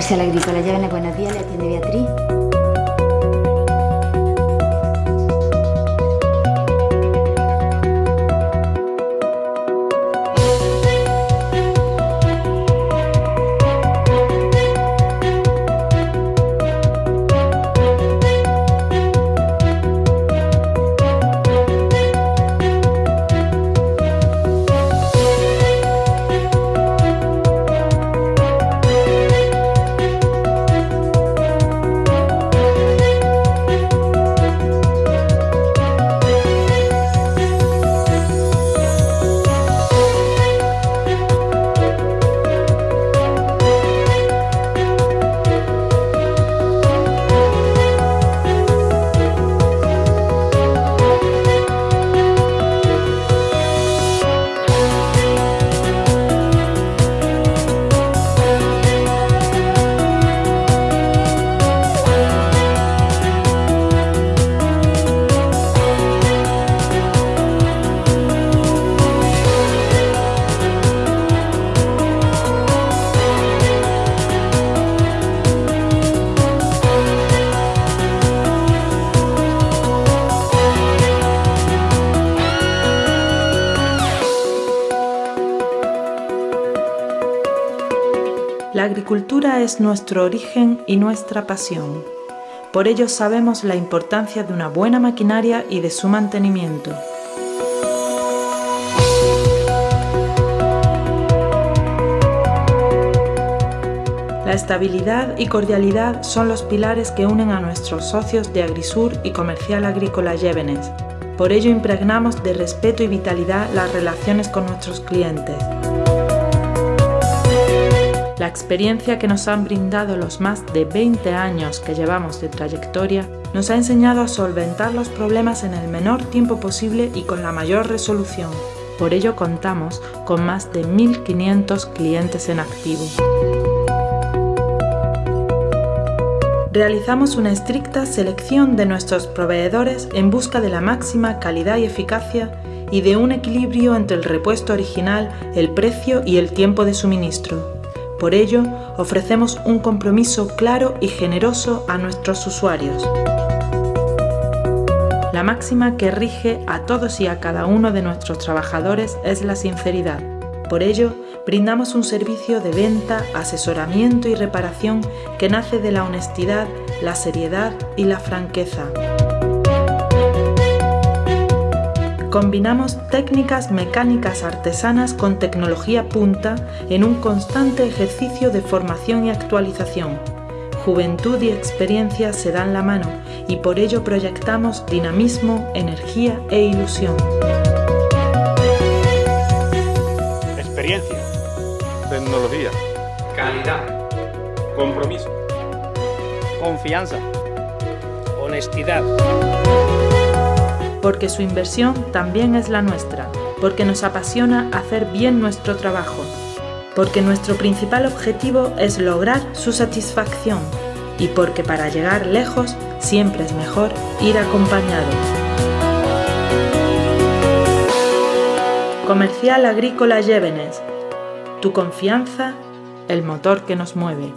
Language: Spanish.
Comercial Agrícola, llévenle buenos días, le atiende Beatriz. La agricultura es nuestro origen y nuestra pasión. Por ello sabemos la importancia de una buena maquinaria y de su mantenimiento. La estabilidad y cordialidad son los pilares que unen a nuestros socios de Agrisur y Comercial Agrícola Llévenes. Por ello impregnamos de respeto y vitalidad las relaciones con nuestros clientes. La experiencia que nos han brindado los más de 20 años que llevamos de trayectoria nos ha enseñado a solventar los problemas en el menor tiempo posible y con la mayor resolución. Por ello contamos con más de 1.500 clientes en activo. Realizamos una estricta selección de nuestros proveedores en busca de la máxima calidad y eficacia y de un equilibrio entre el repuesto original, el precio y el tiempo de suministro. Por ello, ofrecemos un compromiso claro y generoso a nuestros usuarios. La máxima que rige a todos y a cada uno de nuestros trabajadores es la sinceridad. Por ello, brindamos un servicio de venta, asesoramiento y reparación que nace de la honestidad, la seriedad y la franqueza. Combinamos técnicas mecánicas artesanas con tecnología punta en un constante ejercicio de formación y actualización. Juventud y experiencia se dan la mano y por ello proyectamos dinamismo, energía e ilusión. Experiencia. Tecnología. Calidad. Compromiso. Confianza. Honestidad porque su inversión también es la nuestra, porque nos apasiona hacer bien nuestro trabajo, porque nuestro principal objetivo es lograr su satisfacción y porque para llegar lejos siempre es mejor ir acompañado. Comercial Agrícola Llévenes, tu confianza, el motor que nos mueve.